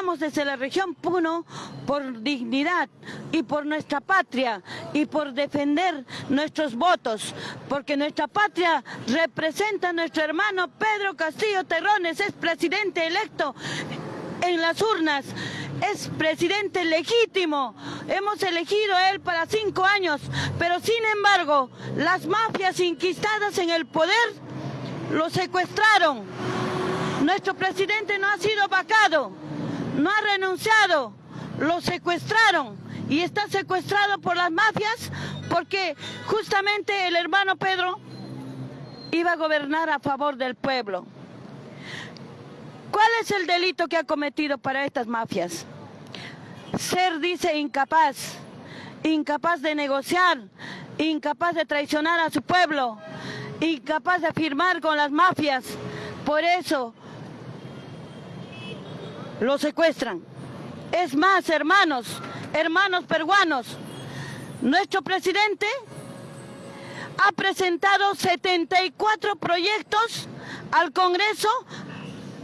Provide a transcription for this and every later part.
Vamos desde la región Puno por dignidad y por nuestra patria y por defender nuestros votos, porque nuestra patria representa a nuestro hermano Pedro Castillo Terrones, es presidente electo en las urnas, es presidente legítimo. Hemos elegido a él para cinco años, pero sin embargo, las mafias inquistadas en el poder lo secuestraron. Nuestro presidente no ha sido vacado, no ha renunciado, lo secuestraron y está secuestrado por las mafias porque justamente el hermano Pedro iba a gobernar a favor del pueblo. ¿Cuál es el delito que ha cometido para estas mafias? Ser, dice, incapaz, incapaz de negociar, incapaz de traicionar a su pueblo, incapaz de firmar con las mafias. Por eso lo secuestran. Es más, hermanos, hermanos peruanos, nuestro presidente ha presentado 74 proyectos al Congreso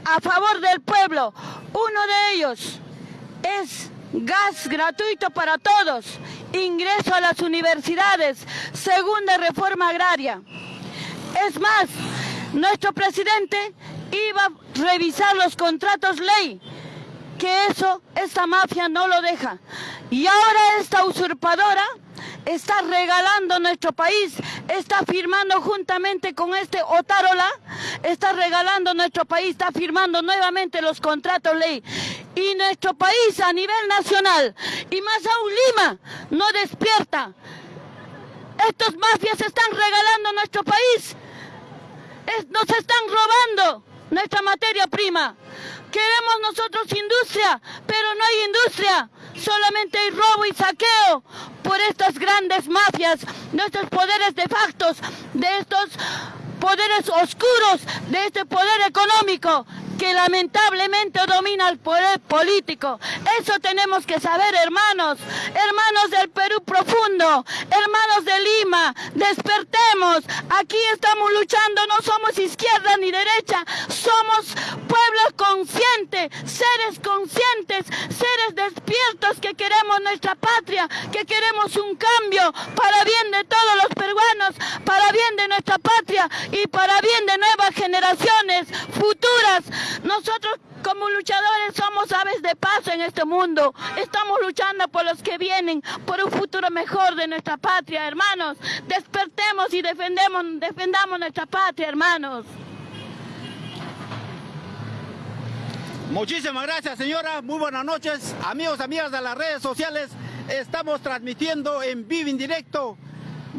a favor del pueblo. Uno de ellos es gas gratuito para todos, ingreso a las universidades, segunda reforma agraria. Es más, nuestro presidente iba a revisar los contratos ley, que eso, esta mafia no lo deja. Y ahora esta usurpadora está regalando nuestro país, está firmando juntamente con este Otárola, está regalando nuestro país, está firmando nuevamente los contratos ley. Y nuestro país a nivel nacional, y más aún Lima, no despierta. Estos mafias están regalando nuestro país, nos están robando nuestra materia prima. Queremos nosotros industria, pero no hay industria solamente hay robo y saqueo por estas grandes mafias, nuestros poderes de factos, de estos poderes oscuros, de este poder económico que lamentablemente domina el poder político. Eso tenemos que saber, hermanos, hermanos del Perú profundo, hermanos de Lima, despertemos. Aquí estamos luchando, no somos izquierda ni derecha, somos pueblos conscientes, seres conscientes, seres despiertos que queremos nuestra patria, que queremos un cambio para bien de todos los peruanos, para bien de nuestra patria y para bien de nuevas generaciones futuras. Nosotros como luchadores somos aves de paso en este mundo. Estamos luchando por los que vienen, por un futuro mejor de nuestra patria, hermanos. Despertemos y defendemos, defendamos nuestra patria, hermanos. Muchísimas gracias, señora. Muy buenas noches. Amigos, amigas de las redes sociales, estamos transmitiendo en vivo en directo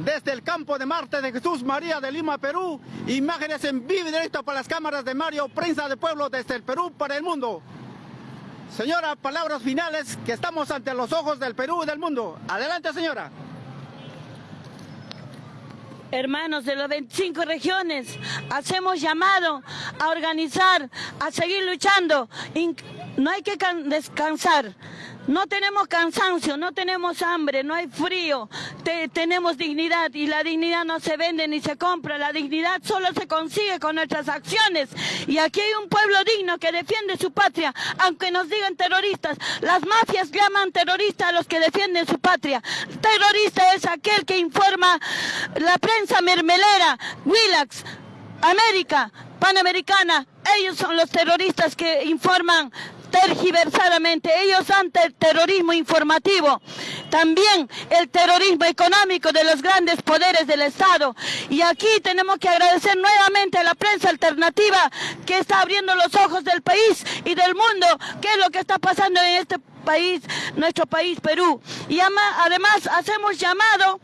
desde el campo de Marte de Jesús María de Lima, Perú. Imágenes en vivo y directo para las cámaras de Mario, prensa de pueblo desde el Perú para el mundo. Señora, palabras finales que estamos ante los ojos del Perú y del mundo. Adelante, señora. Hermanos de las 25 regiones, hacemos llamado a organizar, a seguir luchando. No hay que descansar. No tenemos cansancio, no tenemos hambre, no hay frío, tenemos dignidad y la dignidad no se vende ni se compra, la dignidad solo se consigue con nuestras acciones. Y aquí hay un pueblo digno que defiende su patria, aunque nos digan terroristas. Las mafias llaman terroristas a los que defienden su patria. Terrorista es aquel que informa la prensa mermelera, Willax, América, Panamericana, ellos son los terroristas que informan tergiversadamente. Ellos ante el terrorismo informativo, también el terrorismo económico de los grandes poderes del Estado. Y aquí tenemos que agradecer nuevamente a la prensa alternativa que está abriendo los ojos del país y del mundo, qué es lo que está pasando en este país, nuestro país Perú. Y además hacemos llamado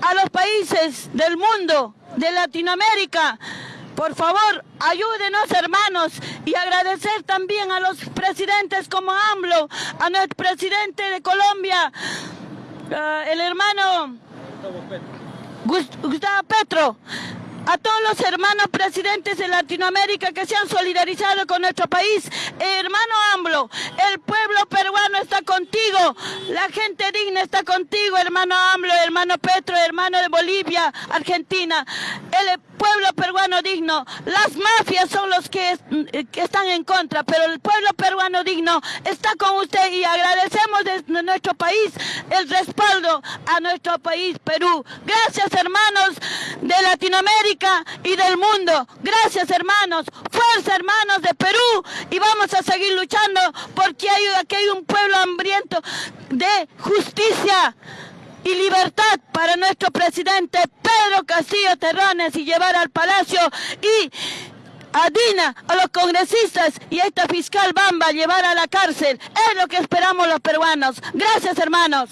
a los países del mundo, de Latinoamérica, por favor, ayúdenos hermanos y agradecer también a los presidentes como AMLO, a nuestro presidente de Colombia, el hermano Gustavo Petro, a todos los hermanos presidentes de Latinoamérica que se han solidarizado con nuestro país. hermano AMLO, el pueblo peruano está contigo. La gente digna está contigo, hermano AMLO, hermano Petro, hermano de Bolivia, Argentina. Peruano digno. Las mafias son los que, que están en contra, pero el pueblo peruano digno está con usted y agradecemos desde nuestro país el respaldo a nuestro país, Perú. Gracias, hermanos de Latinoamérica y del mundo. Gracias, hermanos. Fuerza, hermanos de Perú. Y vamos a seguir luchando porque aquí hay un pueblo hambriento de justicia y libertad para nuestro presidente Pedro Castillo Terrones y llevar al palacio y a Dina, a los congresistas y a esta fiscal Bamba llevar a la cárcel. Es lo que esperamos los peruanos. Gracias, hermanos.